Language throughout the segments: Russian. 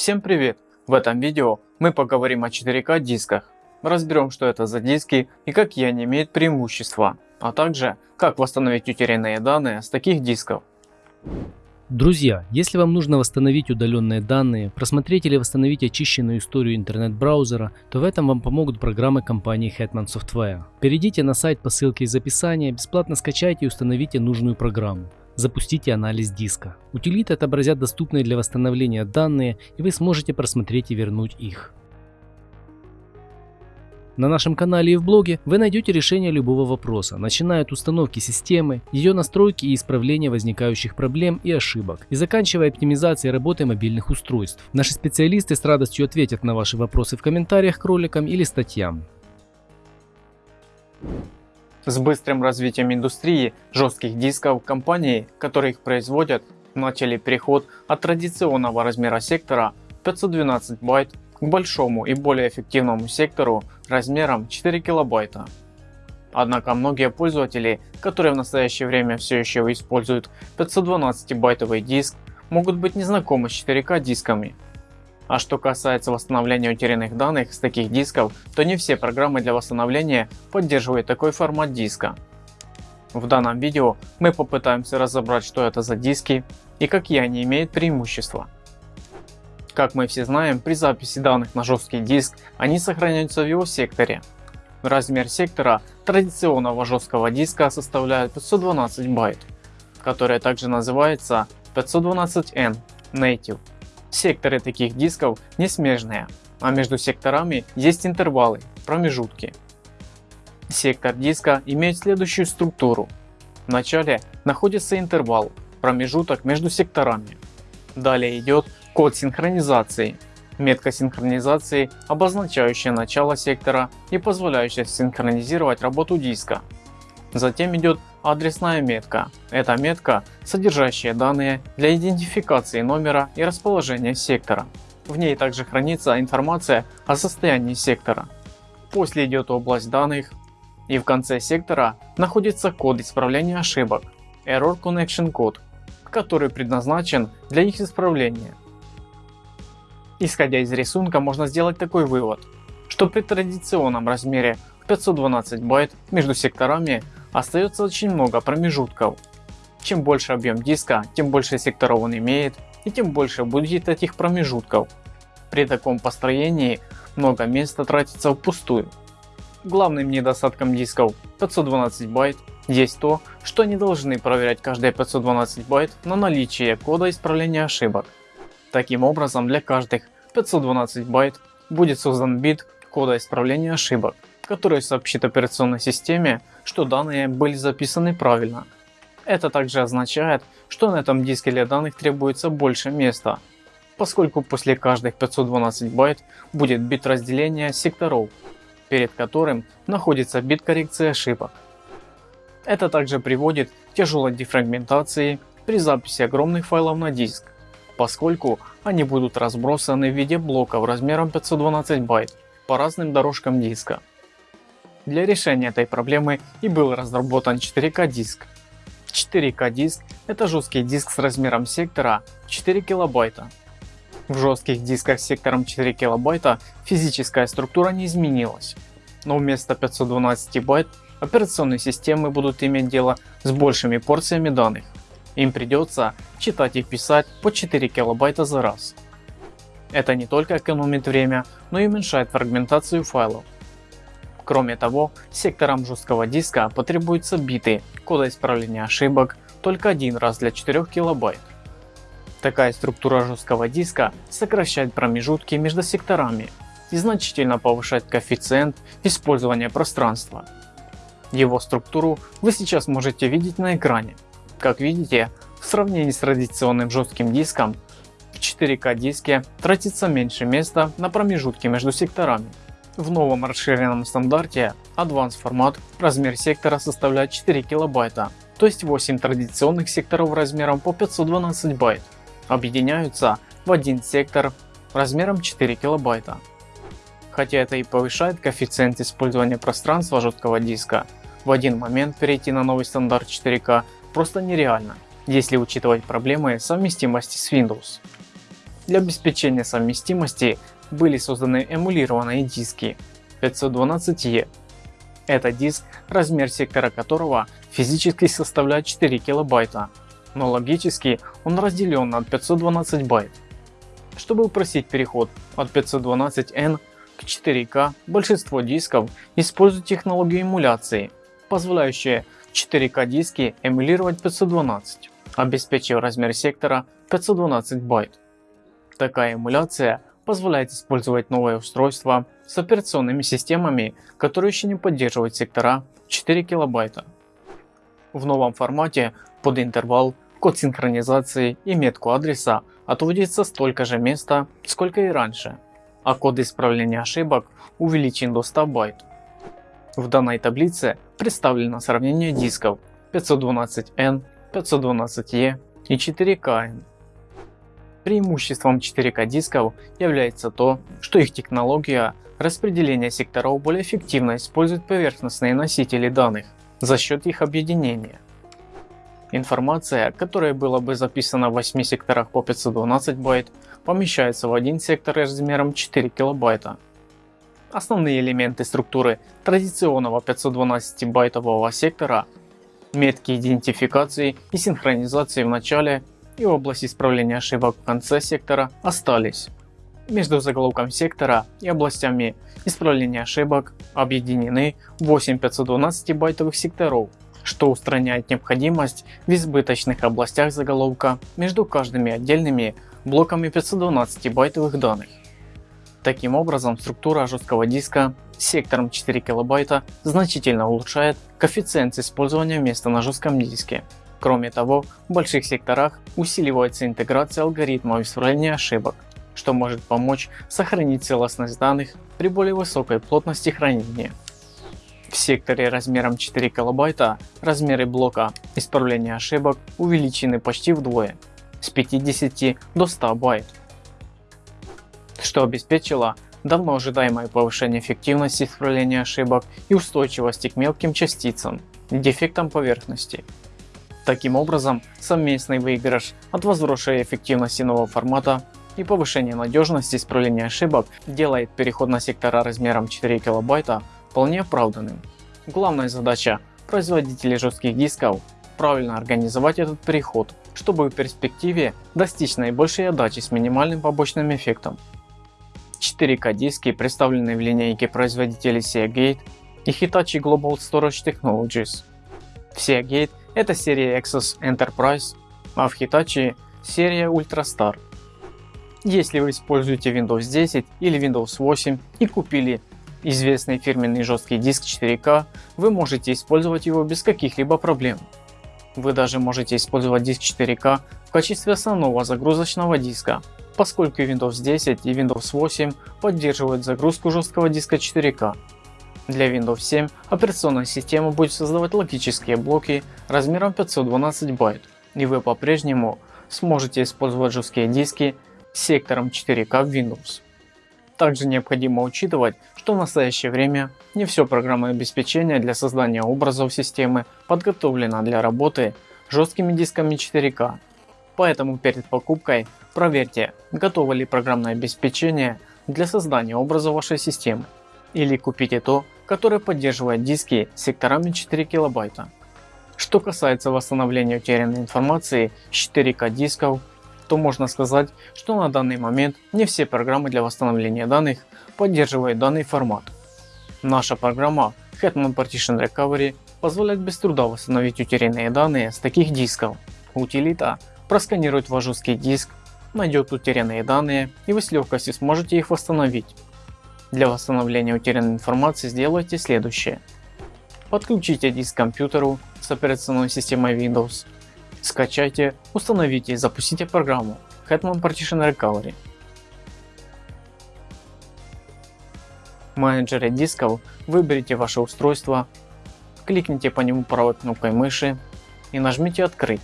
Всем привет! В этом видео мы поговорим о 4К дисках, разберем что это за диски и какие они имеют преимущества, а также как восстановить утерянные данные с таких дисков. Друзья, если вам нужно восстановить удаленные данные, просмотреть или восстановить очищенную историю интернет-браузера, то в этом вам помогут программы компании Hetman Software. Перейдите на сайт по ссылке из описания, бесплатно скачайте и установите нужную программу. Запустите анализ диска. Утилиты отобразят доступные для восстановления данные и вы сможете просмотреть и вернуть их. На нашем канале и в блоге вы найдете решение любого вопроса, начиная от установки системы, ее настройки и исправления возникающих проблем и ошибок, и заканчивая оптимизацией работы мобильных устройств. Наши специалисты с радостью ответят на ваши вопросы в комментариях к роликам или статьям. С быстрым развитием индустрии жестких дисков компании, которые их производят, начали переход от традиционного размера сектора 512 байт к большому и более эффективному сектору размером 4 килобайта. Однако многие пользователи, которые в настоящее время все еще используют 512-байтовый диск, могут быть незнакомы с 4К дисками. А что касается восстановления утерянных данных с таких дисков, то не все программы для восстановления поддерживают такой формат диска. В данном видео мы попытаемся разобрать что это за диски и какие они имеют преимущества. Как мы все знаем, при записи данных на жесткий диск они сохраняются в его секторе. Размер сектора традиционного жесткого диска составляет 512 байт, который также называется 512N Native. Секторы таких дисков не смежные, а между секторами есть интервалы, промежутки. Сектор диска имеет следующую структуру. В начале находится интервал, промежуток между секторами. Далее идет Код синхронизации. Метка синхронизации, обозначающая начало сектора и позволяющая синхронизировать работу диска. Затем идет адресная метка. Это метка, содержащая данные для идентификации номера и расположения сектора. В ней также хранится информация о состоянии сектора. После идет область данных и в конце сектора находится код исправления ошибок Error Connection Code, который предназначен для их исправления. Исходя из рисунка можно сделать такой вывод, что при традиционном размере 512 байт между секторами остается очень много промежутков. Чем больше объем диска, тем больше секторов он имеет и тем больше будет этих промежутков. При таком построении много места тратится впустую. Главным недостатком дисков 512 байт есть то, что они должны проверять каждые 512 байт на наличие кода исправления ошибок. Таким образом для каждых 512 байт будет создан бит кода исправления ошибок, который сообщит операционной системе, что данные были записаны правильно. Это также означает, что на этом диске для данных требуется больше места, поскольку после каждых 512 байт будет бит разделения секторов, перед которым находится бит коррекции ошибок. Это также приводит к тяжелой дефрагментации при записи огромных файлов на диск поскольку они будут разбросаны в виде блоков размером 512 байт по разным дорожкам диска. Для решения этой проблемы и был разработан 4К диск. 4К диск это жесткий диск с размером сектора 4 килобайта. В жестких дисках с сектором 4 килобайта физическая структура не изменилась, но вместо 512 байт операционные системы будут иметь дело с большими порциями данных. Им придется читать и писать по 4 килобайта за раз. Это не только экономит время, но и уменьшает фрагментацию файлов. Кроме того, секторам жесткого диска потребуются биты кода исправления ошибок только один раз для 4 килобайт. Такая структура жесткого диска сокращает промежутки между секторами и значительно повышает коэффициент использования пространства. Его структуру вы сейчас можете видеть на экране. Как видите, в сравнении с традиционным жестким диском, в 4К диске тратится меньше места на промежутки между секторами. В новом расширенном стандарте Advanced формат размер сектора составляет 4 килобайта, то есть 8 традиционных секторов размером по 512 байт объединяются в один сектор размером 4 килобайта. Хотя это и повышает коэффициент использования пространства жесткого диска, в один момент перейти на новый стандарт 4К просто нереально, если учитывать проблемы совместимости с Windows. Для обеспечения совместимости были созданы эмулированные диски 512E. Это диск, размер сектора которого физически составляет 4 килобайта, но логически он разделен на 512 байт. Чтобы упростить переход от 512N к 4К, большинство дисков используют технологию эмуляции, позволяющую 4К диски эмулировать 512, обеспечив размер сектора 512 байт. Такая эмуляция позволяет использовать новое устройство с операционными системами, которые еще не поддерживают сектора 4 килобайта. В новом формате под интервал, код синхронизации и метку адреса отводится столько же места, сколько и раньше, а код исправления ошибок увеличен до 100 байт. В данной таблице представлено сравнение дисков 512N, 512E и 4KN. Преимуществом 4К дисков является то, что их технология распределения секторов более эффективно использует поверхностные носители данных за счет их объединения. Информация, которая была бы записана в 8 секторах по 512 байт, помещается в один сектор размером 4 килобайта. Основные элементы структуры традиционного 512-байтового сектора метки идентификации и синхронизации в начале и область исправления ошибок в конце сектора остались. Между заголовком сектора и областями исправления ошибок объединены 8 512 байтовых секторов, что устраняет необходимость в избыточных областях заголовка между каждыми отдельными блоками 512 байтовых данных. Таким образом, структура жесткого диска с сектором 4 килобайта значительно улучшает коэффициент использования места на жестком диске. Кроме того, в больших секторах усиливается интеграция алгоритмов исправления ошибок, что может помочь сохранить целостность данных при более высокой плотности хранения. В секторе размером 4 килобайта размеры блока исправления ошибок увеличены почти вдвое с 50 до 100 байт, что обеспечило давно ожидаемое повышение эффективности исправления ошибок и устойчивости к мелким частицам, дефектам поверхности. Таким образом, совместный выигрыш от возросшей эффективности нового формата и повышения надежности исправления ошибок делает переход на сектора размером 4 килобайта вполне оправданным. Главная задача производителей жестких дисков правильно организовать этот переход, чтобы в перспективе достичь наибольшей отдачи с минимальным побочным эффектом. 4К диски представлены в линейке производителей Seagate и Hitachi Global Storage Technologies. В Seagate это серия Exos Enterprise, а в Hitachi серия Ultrastar. Если вы используете Windows 10 или Windows 8 и купили известный фирменный жесткий диск 4К, вы можете использовать его без каких-либо проблем. Вы даже можете использовать диск 4К в качестве основного загрузочного диска, поскольку Windows 10 и Windows 8 поддерживают загрузку жесткого диска 4К. Для Windows 7 операционная система будет создавать логические блоки размером 512 байт, и вы по-прежнему сможете использовать жесткие диски с сектором 4К в Windows. Также необходимо учитывать, что в настоящее время не все программное обеспечение для создания образов системы подготовлено для работы жесткими дисками 4К. Поэтому перед покупкой проверьте, готово ли программное обеспечение для создания образа вашей системы. Или купите то, которое поддерживает диски с секторами 4 килобайта. Что касается восстановления утерянной информации с 4К дисков, то можно сказать, что на данный момент не все программы для восстановления данных поддерживают данный формат. Наша программа Hetman Partition Recovery позволяет без труда восстановить утерянные данные с таких дисков. Утилита просканирует ваш жесткий диск, найдет утерянные данные и вы с легкостью сможете их восстановить. Для восстановления утерянной информации сделайте следующее. Подключите диск к компьютеру с операционной системой Windows. Скачайте, установите и запустите программу Hetman Partition Recovery. В менеджере дисков выберите ваше устройство, кликните по нему правой кнопкой мыши и нажмите «Открыть».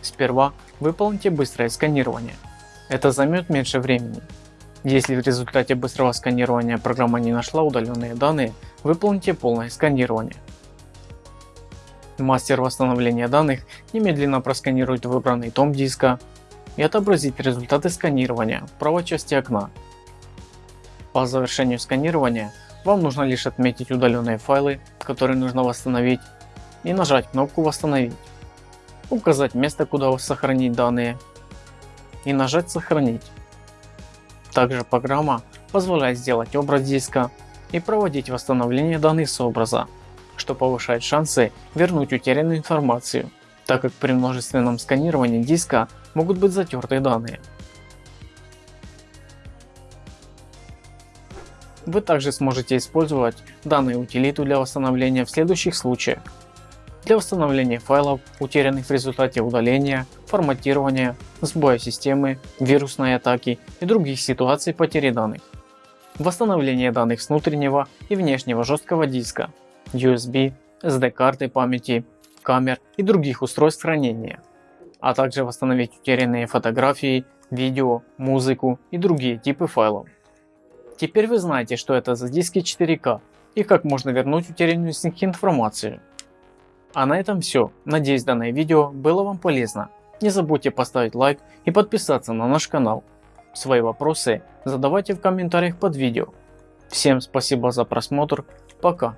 Сперва выполните быстрое сканирование. Это займет меньше времени. Если в результате быстрого сканирования программа не нашла удаленные данные, выполните полное сканирование. Мастер восстановления данных немедленно просканирует выбранный том диска, и отобразить результаты сканирования в правой части окна. По завершению сканирования вам нужно лишь отметить удаленные файлы, которые нужно восстановить и нажать кнопку восстановить, указать место куда сохранить данные и нажать сохранить. Также программа позволяет сделать образ диска и проводить восстановление данных с образа, что повышает шансы вернуть утерянную информацию, так как при множественном сканировании диска могут быть затерты данные. Вы также сможете использовать данную утилиту для восстановления в следующих случаях. Для восстановления файлов, утерянных в результате удаления, форматирования, сбоя системы, вирусной атаки и других ситуаций потери данных. Восстановление данных с внутреннего и внешнего жесткого диска, USB, SD карты памяти, камер и других устройств хранения. А также восстановить утерянные фотографии, видео, музыку и другие типы файлов. Теперь вы знаете, что это за диски 4К и как можно вернуть утерянную с них информацию. А на этом все. Надеюсь данное видео было вам полезно. Не забудьте поставить лайк и подписаться на наш канал. Свои вопросы задавайте в комментариях под видео. Всем спасибо за просмотр. Пока.